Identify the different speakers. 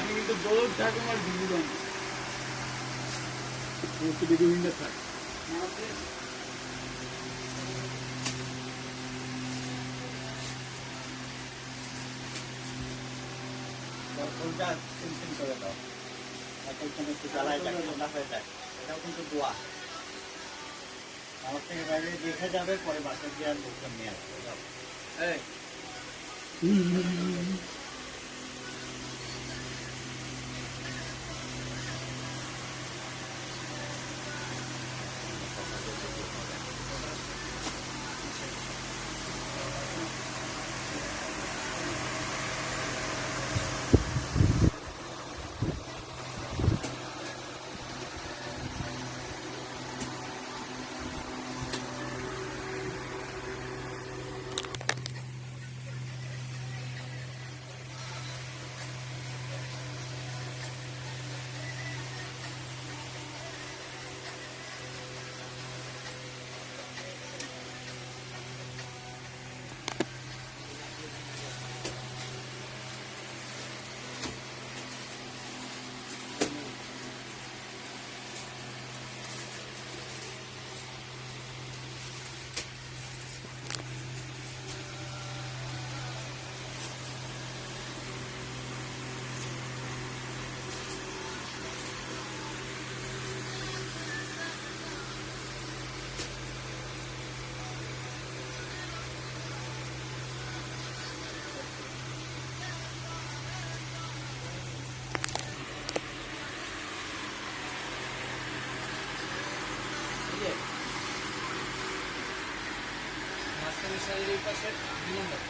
Speaker 1: আমি কিন্তু বহুত ঠাকুমার দিদি বানি একটু
Speaker 2: এতক্ষণ একটু জ্বালায় যাক, ঠান্ডা হয়ে যায় এটাও কিন্তু দোয়া। আমার থেকে বাইরে দেখে যাবে, পরে বাসা দিয়ে আর লোকজন নিয়ে আসবে। 哎。嗯嗯嗯嗯。
Speaker 1: এই মাঝখানে শাড়ির এই পাশে দুই নম্বর।